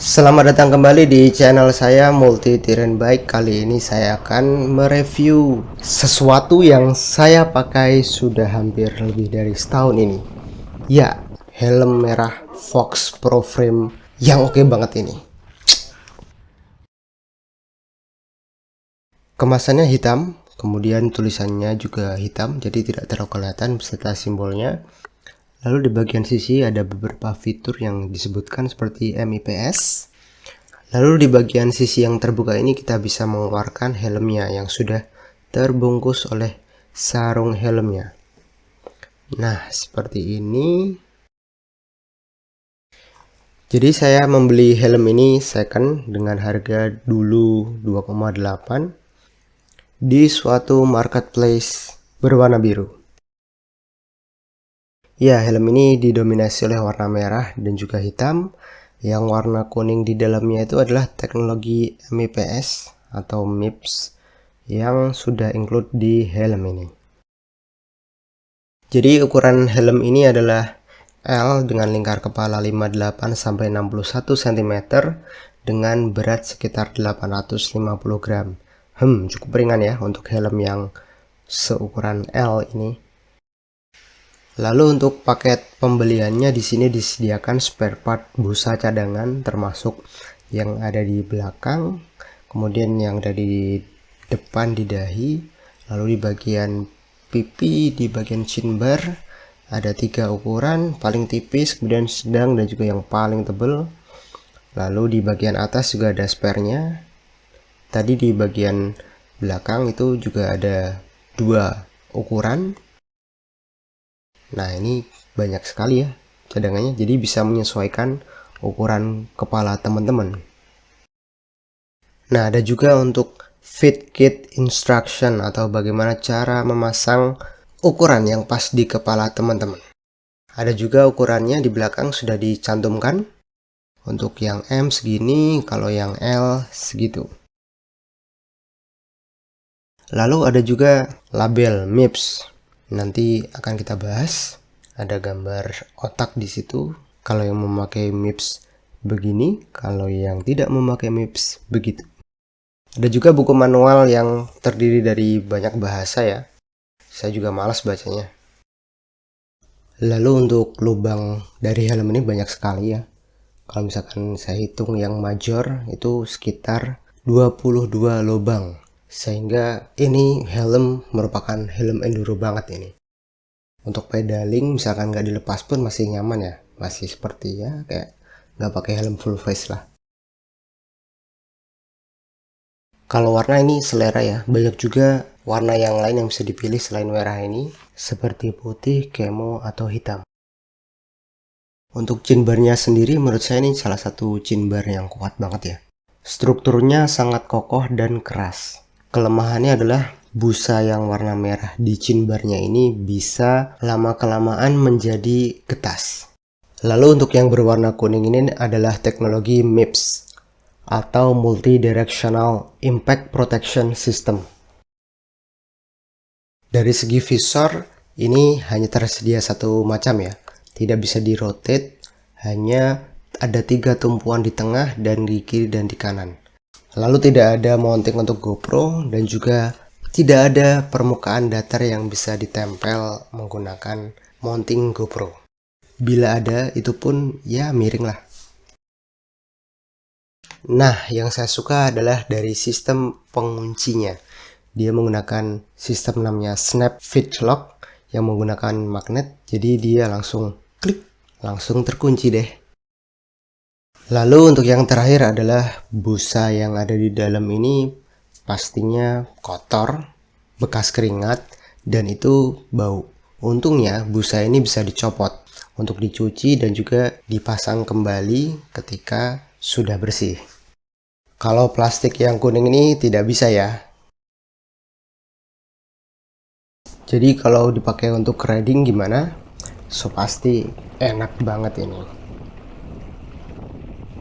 Selamat datang kembali di channel saya Multi Tiren Bike. Kali ini saya akan mereview sesuatu yang saya pakai sudah hampir lebih dari setahun ini. Ya, helm merah Fox Pro Frame yang oke banget ini. Kemasannya hitam, kemudian tulisannya juga hitam jadi tidak terlalu kelihatan beserta simbolnya Lalu di bagian sisi ada beberapa fitur yang disebutkan seperti MIPS. Lalu di bagian sisi yang terbuka ini kita bisa mengeluarkan helmnya yang sudah terbungkus oleh sarung helmnya. Nah, seperti ini. Jadi saya membeli helm ini second dengan harga dulu 2,8 di suatu marketplace berwarna biru. Ya, helm ini didominasi oleh warna merah dan juga hitam. Yang warna kuning di dalamnya itu adalah teknologi MIPS atau MIPS yang sudah include di helm ini. Jadi ukuran helm ini adalah L dengan lingkar kepala 58 sampai 61 cm dengan berat sekitar 850 gram. Hmm, cukup ringan ya untuk helm yang seukuran L ini. Lalu untuk paket pembeliannya di sini disediakan spare part busa cadangan termasuk yang ada di belakang, kemudian yang ada di depan di dahi, lalu di bagian pipi, di bagian chin bar ada tiga ukuran, paling tipis, kemudian sedang dan juga yang paling tebal. Lalu di bagian atas juga ada spare-nya. Tadi di bagian belakang itu juga ada dua ukuran Nah ini banyak sekali ya cadangannya jadi bisa menyesuaikan ukuran kepala teman-teman. Nah ada juga untuk fit kit instruction atau bagaimana cara memasang ukuran yang pas di kepala teman-teman. Ada juga ukurannya di belakang sudah dicantumkan. Untuk yang M segini, kalau yang L segitu. Lalu ada juga label MIPS nanti akan kita bahas ada gambar otak di situ. Kalau yang memakai MIPS begini kalau yang tidak memakai MIPS begitu. Ada juga buku manual yang terdiri dari banyak bahasa ya. Saya juga malas bacanya. Lalu untuk lubang dari helm ini banyak sekali ya. Kalau misalkan saya hitung yang major itu sekitar 22 lubang sehingga ini helm merupakan helm enduro banget ini. Untuk pedaling misalkan nggak dilepas pun masih nyaman ya. Masih seperti ya kayak nggak pakai helm full face lah. Kalau warna ini selera ya. Banyak juga warna yang lain yang bisa dipilih selain merah ini seperti putih, kemo, atau hitam. Untuk chin barnya sendiri menurut saya ini salah satu chin bar yang kuat banget ya. Strukturnya sangat kokoh dan keras Kelemahannya adalah busa yang warna merah di chin barnya ini bisa lama-kelamaan menjadi getas. Lalu untuk yang berwarna kuning ini adalah teknologi MIPS atau Multi Directional Impact Protection System. Dari segi visor, ini hanya tersedia satu macam ya. Tidak bisa di rotate, hanya ada tiga tumpuan di tengah dan di kiri dan di kanan. Lalu tidak ada mounting untuk GoPro dan juga tidak ada permukaan datar yang bisa ditempel menggunakan mounting GoPro. Bila ada, itu pun ya miring lah. Nah, yang saya suka adalah dari sistem penguncinya. Dia menggunakan sistem namanya Snap Fit Lock yang menggunakan magnet. Jadi dia langsung klik, langsung terkunci deh. Lalu untuk yang terakhir adalah busa yang ada di dalam ini pastinya kotor, bekas keringat, dan itu bau. Untungnya busa ini bisa dicopot untuk dicuci dan juga dipasang kembali ketika sudah bersih. Kalau plastik yang kuning ini tidak bisa ya. Jadi kalau dipakai untuk riding gimana? So pasti enak banget ini.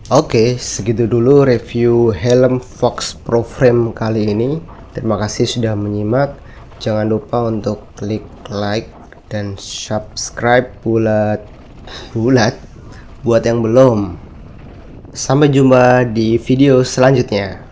Oke, segitu dulu review helm Fox Pro Frame kali ini. Terima kasih sudah menyimak. Jangan lupa untuk klik like dan subscribe bulat bulat buat yang belum. Sampai jumpa di video selanjutnya.